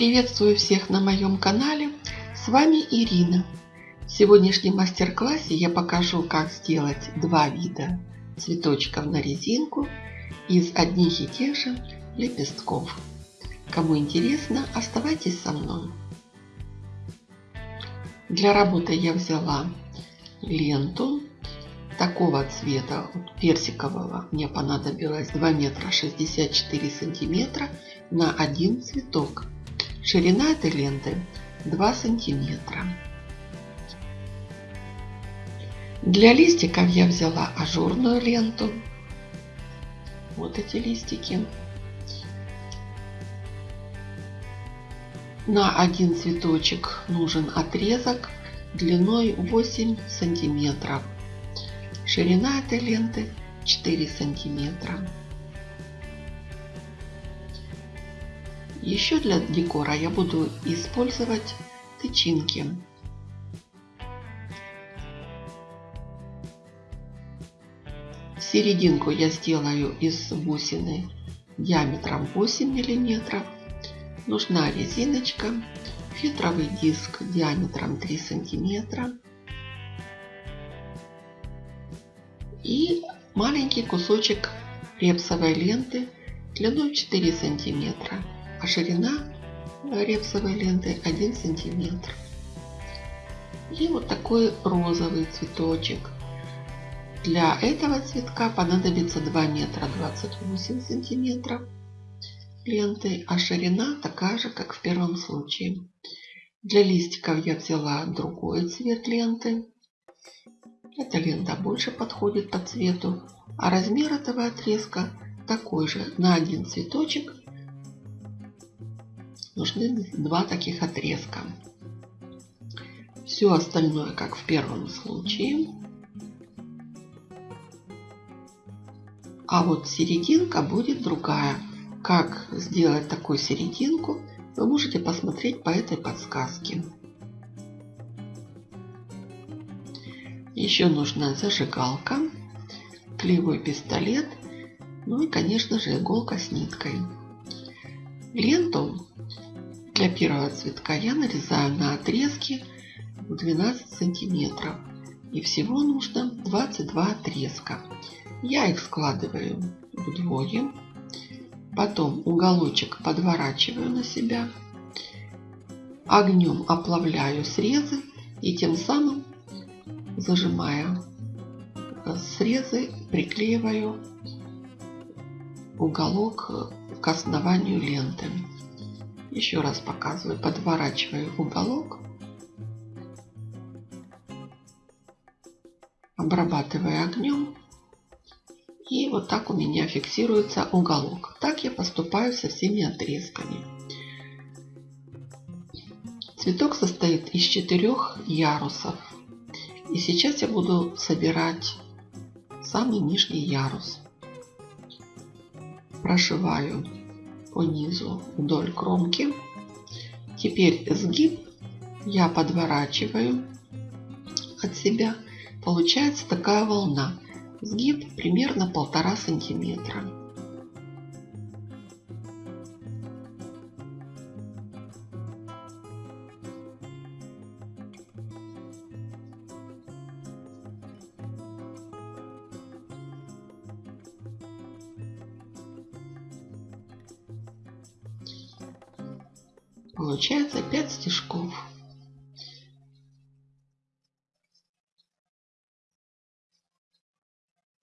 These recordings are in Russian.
Приветствую всех на моем канале. С вами Ирина. В сегодняшнем мастер-классе я покажу, как сделать два вида цветочков на резинку из одних и тех же лепестков. Кому интересно, оставайтесь со мной. Для работы я взяла ленту такого цвета, персикового, мне понадобилось 2 метра 64 сантиметра на один цветок. Ширина этой ленты 2 сантиметра. Для листиков я взяла ажурную ленту. Вот эти листики. На один цветочек нужен отрезок длиной 8 сантиметров. Ширина этой ленты 4 сантиметра. Еще для декора я буду использовать тычинки. Серединку я сделаю из бусины диаметром 8 миллиметров. Нужна резиночка, фетровый диск диаметром 3 сантиметра и маленький кусочек репсовой ленты длиной 4 сантиметра а ширина репсовой ленты 1 сантиметр. И вот такой розовый цветочек. Для этого цветка понадобится 2 метра 28 сантиметров ленты, а ширина такая же, как в первом случае. Для листиков я взяла другой цвет ленты. Эта лента больше подходит по цвету, а размер этого отрезка такой же на один цветочек нужны два таких отрезка. Все остальное, как в первом случае. А вот серединка будет другая. Как сделать такую серединку, вы можете посмотреть по этой подсказке. Еще нужна зажигалка, клеевой пистолет, ну и, конечно же, иголка с ниткой. Ленту для первого цветка я нарезаю на отрезки в 12 сантиметров. И всего нужно 22 отрезка. Я их складываю вдвое. Потом уголочек подворачиваю на себя. Огнем оплавляю срезы и тем самым зажимая срезы приклеиваю уголок к основанию ленты. Еще раз показываю, подворачиваю уголок, обрабатываю огнем. И вот так у меня фиксируется уголок. Так я поступаю со всеми отрезками. Цветок состоит из четырех ярусов. И сейчас я буду собирать самый нижний ярус. Прошиваю по низу вдоль кромки. Теперь сгиб я подворачиваю от себя. Получается такая волна. Сгиб примерно полтора сантиметра. Получается 5 стежков.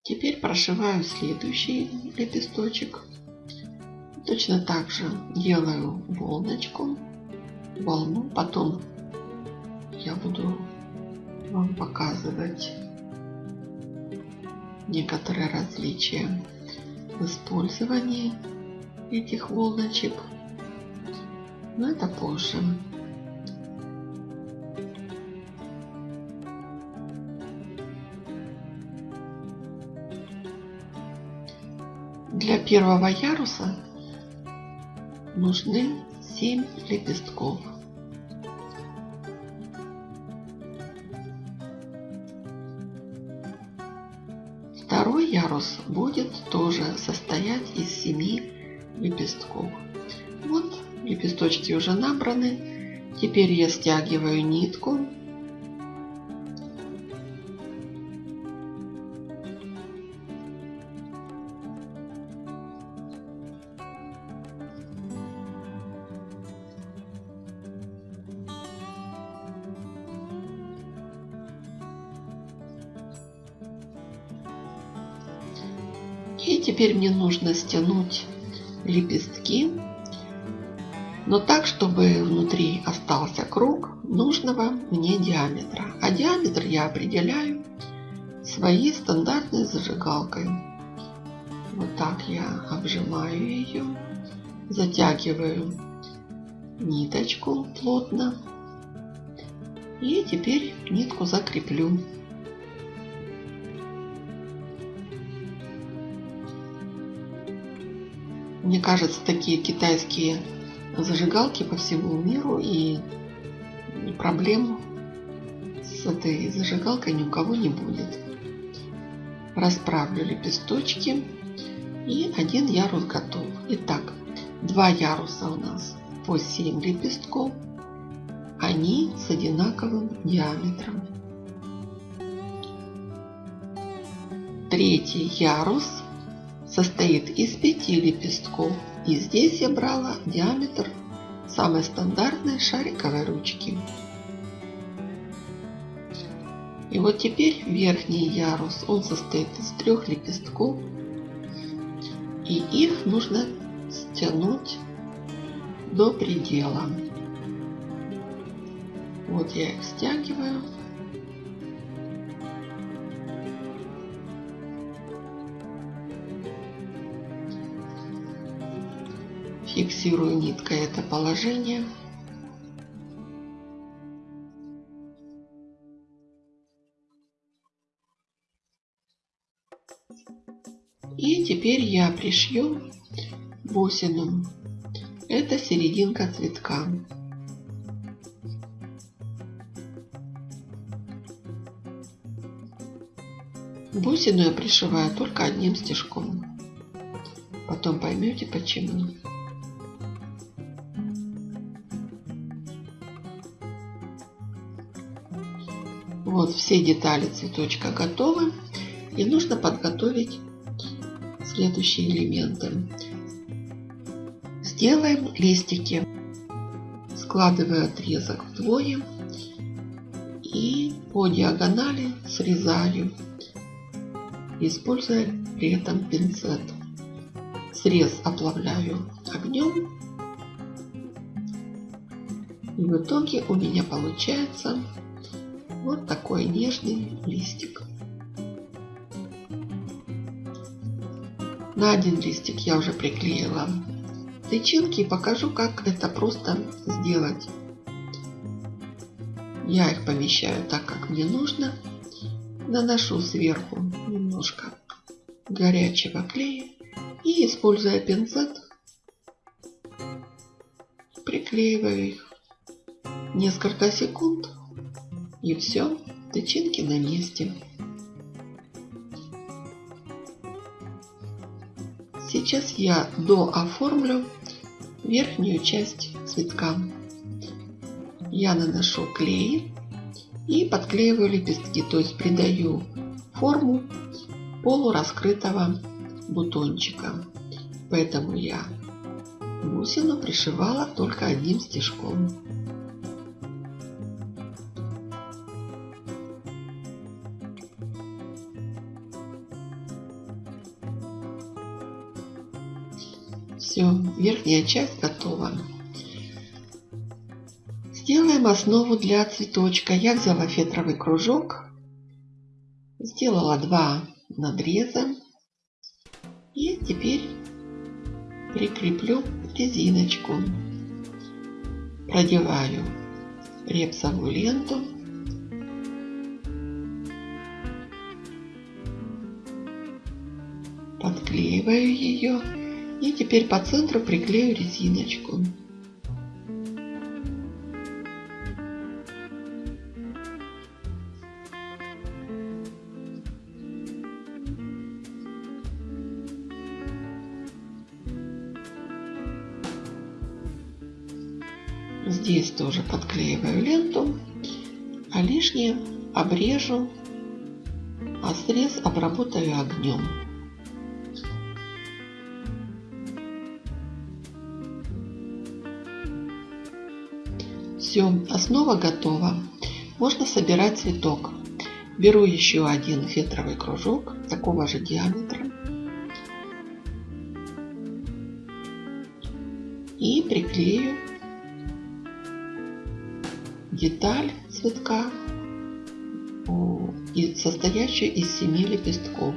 Теперь прошиваю следующий лепесточек. Точно так же делаю волночку, волну. Потом я буду вам показывать некоторые различия в использовании этих волночек но это позже. Для первого яруса нужны 7 лепестков. Второй ярус будет тоже состоять из 7 лепестков. Вот Лепесточки уже набраны. Теперь я стягиваю нитку. И теперь мне нужно стянуть лепестки, но так, чтобы внутри остался круг нужного мне диаметра. А диаметр я определяю своей стандартной зажигалкой. Вот так я обжимаю ее, затягиваю ниточку плотно и теперь нитку закреплю. Мне кажется, такие китайские зажигалки по всему миру и проблем с этой зажигалкой ни у кого не будет. Расправлю лепесточки и один ярус готов. Итак, два яруса у нас по 7 лепестков. Они с одинаковым диаметром. Третий ярус состоит из пяти лепестков. И здесь я брала диаметр самой стандартной шариковой ручки. И вот теперь верхний ярус, он состоит из трех лепестков. И их нужно стянуть до предела. Вот я их стягиваю. Фиксирую ниткой это положение. И теперь я пришью бусину. Это серединка цветка. Бусину я пришиваю только одним стежком. Потом поймете почему. Вот все детали цветочка готовы. И нужно подготовить следующие элементы. Сделаем листики. Складываю отрезок вдвое и по диагонали срезаю, используя при этом пинцет. Срез оплавляю огнем. И в итоге у меня получается вот такой нежный листик. На один листик я уже приклеила тычинки и покажу, как это просто сделать. Я их помещаю так, как мне нужно. Наношу сверху немножко горячего клея и, используя пинцет, приклеиваю их несколько секунд и все, тычинки на месте. Сейчас я дооформлю верхнюю часть цветка. Я наношу клей и подклеиваю лепестки, то есть придаю форму полураскрытого бутончика. Поэтому я бусину пришивала только одним стежком. Все, верхняя часть готова. Сделаем основу для цветочка. Я взяла фетровый кружок, сделала два надреза и теперь прикреплю резиночку. Продеваю репсовую ленту. Подклеиваю ее и теперь по центру приклею резиночку. Здесь тоже подклеиваю ленту, а лишнее обрежу, а срез обработаю огнем. Все, основа готова. Можно собирать цветок. Беру еще один фетровый кружок такого же диаметра. И приклею деталь цветка, состоящую из семи лепестков.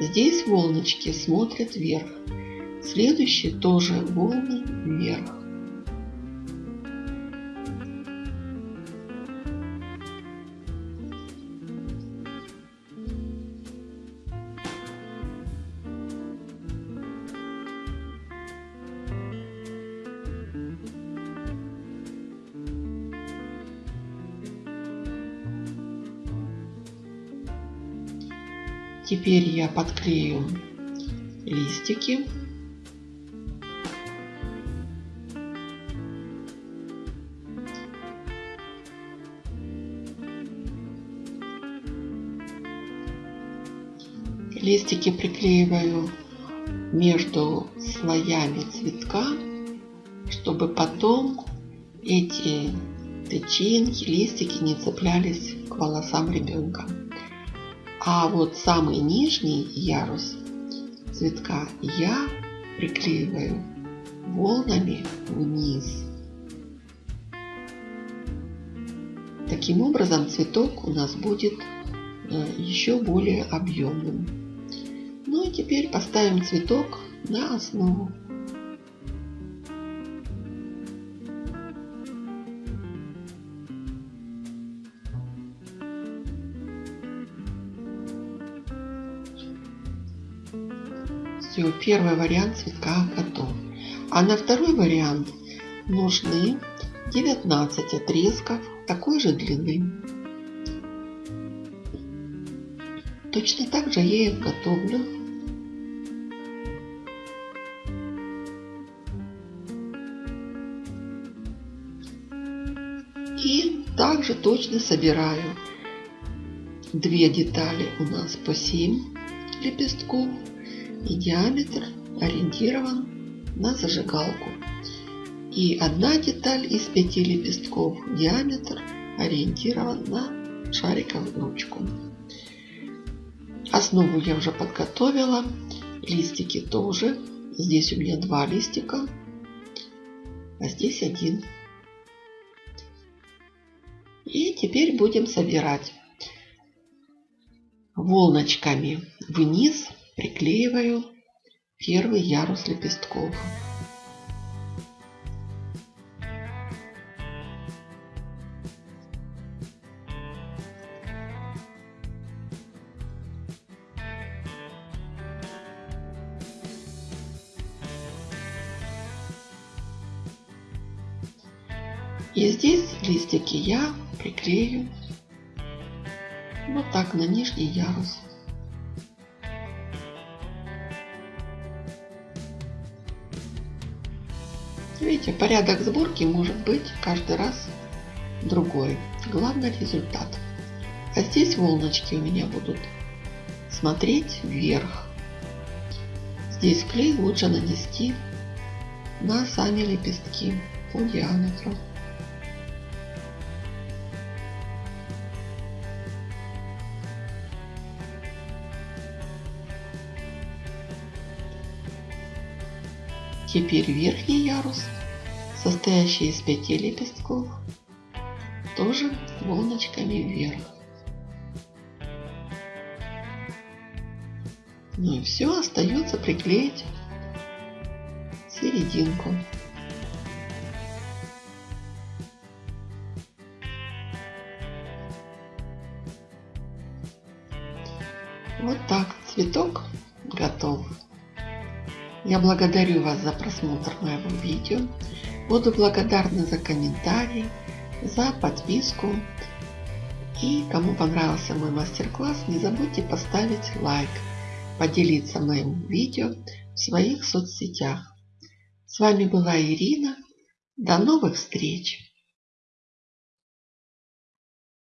Здесь волночки смотрят вверх. Следующие тоже волны вверх. Теперь я подклею листики. Листики приклеиваю между слоями цветка, чтобы потом эти тычинки, листики не цеплялись к волосам ребенка. А вот самый нижний ярус цветка я приклеиваю волнами вниз. Таким образом цветок у нас будет э, еще более объемным. Ну и теперь поставим цветок на основу. Все, первый вариант цветка готов. А на второй вариант нужны 19 отрезков такой же длины. Точно так же я их готовлю. И также точно собираю две детали у нас по 7 лепестков и диаметр ориентирован на зажигалку. И одна деталь из пяти лепестков, диаметр ориентирован на шариковую ручку. Основу я уже подготовила, листики тоже. Здесь у меня два листика, а здесь один. И теперь будем собирать волночками вниз приклеиваю первый ярус лепестков. И здесь листики я приклею вот так на нижний ярус. Видите, порядок сборки может быть каждый раз другой. Главный результат. А здесь волночки у меня будут смотреть вверх. Здесь клей лучше нанести на сами лепестки по диаметру. Теперь верхний ярус, состоящий из пяти лепестков, тоже волночками вверх. Ну и все, остается приклеить серединку. Вот так цветок готов. Я благодарю вас за просмотр моего видео. Буду благодарна за комментарии, за подписку. И кому понравился мой мастер-класс, не забудьте поставить лайк, поделиться моим видео в своих соцсетях. С вами была Ирина. До новых встреч!